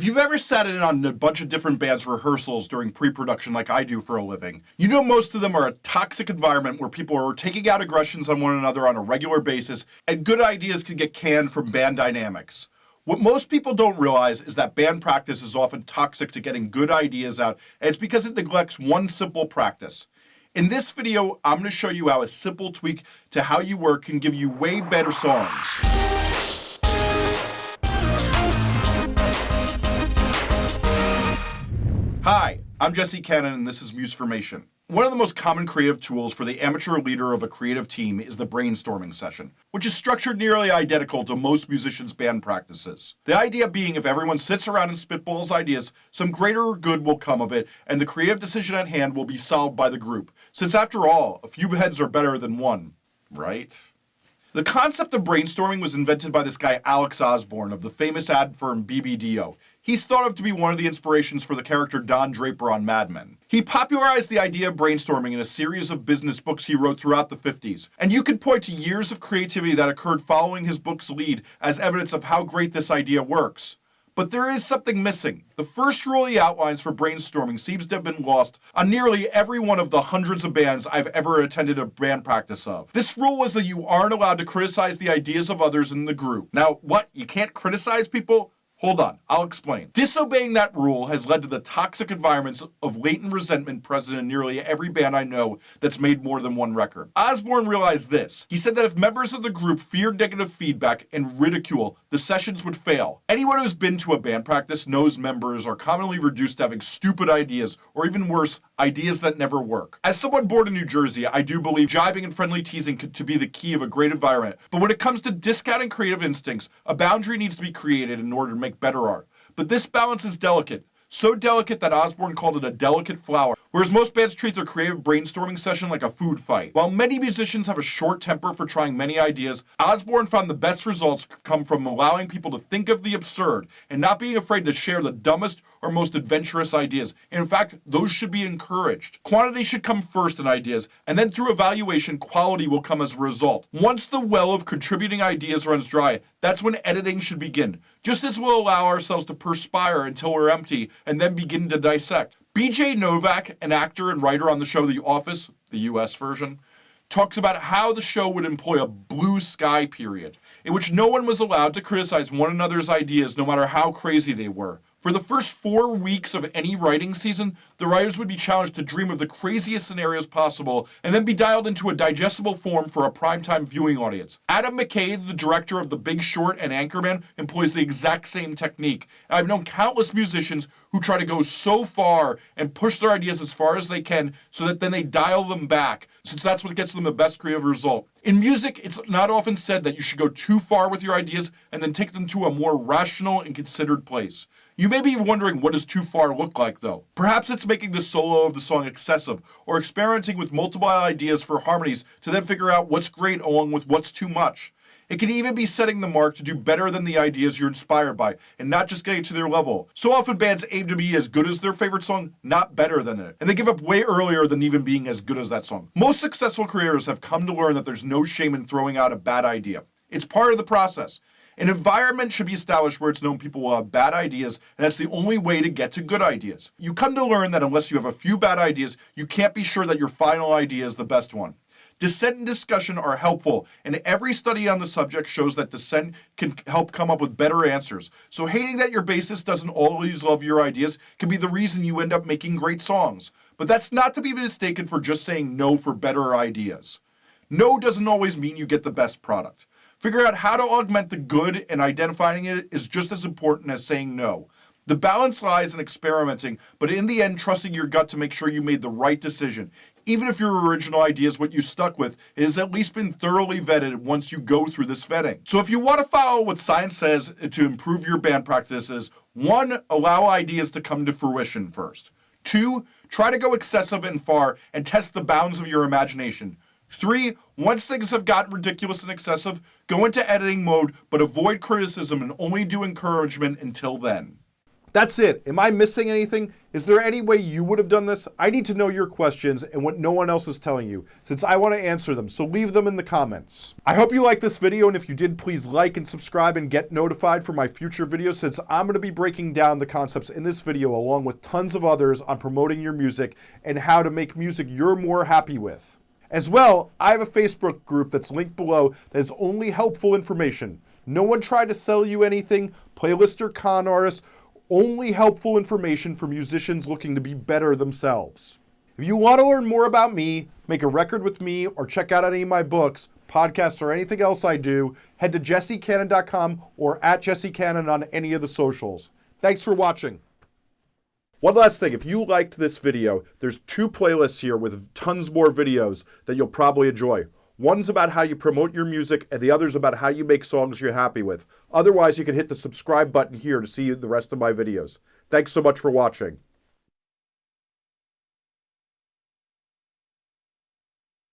If you've ever sat in on a bunch of different bands' rehearsals during pre-production like I do for a living, you know most of them are a toxic environment where people are taking out aggressions on one another on a regular basis, and good ideas can get canned from band dynamics. What most people don't realize is that band practice is often toxic to getting good ideas out, and it's because it neglects one simple practice. In this video, I'm going to show you how a simple tweak to how you work can give you way better songs. Hi, I'm Jesse Cannon and this is Musformation. One of the most common creative tools for the amateur leader of a creative team is the brainstorming session, which is structured nearly identical to most musicians' band practices. The idea being if everyone sits around and spitballs ideas, some greater good will come of it, and the creative decision at hand will be solved by the group, since after all, a few heads are better than one, right? The concept of brainstorming was invented by this guy Alex Osborn of the famous ad firm BBDO. He's thought of to be one of the inspirations for the character Don Draper on Mad Men. He popularized the idea of brainstorming in a series of business books he wrote throughout the 50s, and you could point to years of creativity that occurred following his book's lead as evidence of how great this idea works. But there is something missing. The first rule he outlines for brainstorming seems to have been lost on nearly every one of the hundreds of bands I've ever attended a band practice of. This rule was that you aren't allowed to criticize the ideas of others in the group. Now, what? You can't criticize people? Hold on, I'll explain. Disobeying that rule has led to the toxic environments of latent resentment present in nearly every band I know that's made more than one record. Osborn realized this. He said that if members of the group feared negative feedback and ridicule, the sessions would fail. Anyone who's been to a band practice knows members are commonly reduced to having stupid ideas, or even worse, ideas that never work. As someone born in New Jersey, I do believe jibing and friendly teasing to be the key of a great environment. But when it comes to discounting creative instincts, a boundary needs to be created in order to make make better art. But this balance is delicate. So delicate that Osborn called it a delicate flower. Whereas most bands treat their creative brainstorming session like a food fight. While many musicians have a short temper for trying many ideas, Osborn found the best results come from allowing people to think of the absurd and not being afraid to share the dumbest or most adventurous ideas. In fact, those should be encouraged. Quantity should come first in ideas, and then through evaluation, quality will come as a result. Once the well of contributing ideas runs dry, that's when editing should begin. Just as we'll allow ourselves to perspire until we're empty and then begin to dissect. BJ Novak, an actor and writer on the show The Office, the US version, talks about how the show would employ a blue sky period, in which no one was allowed to criticize one another's ideas no matter how crazy they were. For the first four weeks of any writing season, the writers would be challenged to dream of the craziest scenarios possible and then be dialed into a digestible form for a primetime viewing audience. Adam McKay, the director of The Big Short and Anchorman, employs the exact same technique. I've known countless musicians who try to go so far and push their ideas as far as they can so that then they dial them back, since that's what gets them the best creative result. In music, it's not often said that you should go too far with your ideas and then take them to a more rational and considered place. You may be wondering what does too far look like though. Perhaps it's making the solo of the song excessive, or experimenting with multiple ideas for harmonies to then figure out what's great along with what's too much. It can even be setting the mark to do better than the ideas you're inspired by, and not just getting to their level. So often bands aim to be as good as their favorite song, not better than it. And they give up way earlier than even being as good as that song. Most successful creators have come to learn that there's no shame in throwing out a bad idea. It's part of the process. An environment should be established where it's known people will have bad ideas, and that's the only way to get to good ideas. You come to learn that unless you have a few bad ideas, you can't be sure that your final idea is the best one. Dissent and discussion are helpful, and every study on the subject shows that dissent can help come up with better answers. So hating that your bassist doesn't always love your ideas can be the reason you end up making great songs. But that's not to be mistaken for just saying no for better ideas. No doesn't always mean you get the best product. Figure out how to augment the good and identifying it is just as important as saying no. The balance lies in experimenting, but in the end, trusting your gut to make sure you made the right decision. Even if your original idea is what you stuck with, it has at least been thoroughly vetted once you go through this vetting. So if you want to follow what science says to improve your band practices, one, allow ideas to come to fruition first. Two, try to go excessive and far and test the bounds of your imagination. Three, once things have gotten ridiculous and excessive, go into editing mode, but avoid criticism and only do encouragement until then. That's it. Am I missing anything? Is there any way you would have done this? I need to know your questions and what no one else is telling you, since I want to answer them, so leave them in the comments. I hope you liked this video, and if you did, please like and subscribe and get notified for my future videos, since I'm going to be breaking down the concepts in this video along with tons of others on promoting your music and how to make music you're more happy with. As well, I have a Facebook group that's linked below that is only helpful information. No one tried to sell you anything, playlist or con artists, only helpful information for musicians looking to be better themselves. If you want to learn more about me, make a record with me, or check out any of my books, podcasts, or anything else I do, head to jessecannon.com or at jessecannon on any of the socials. Thanks for watching. One last thing, if you liked this video, there's two playlists here with tons more videos that you'll probably enjoy. One's about how you promote your music, and the other's about how you make songs you're happy with. Otherwise, you can hit the subscribe button here to see the rest of my videos. Thanks so much for watching.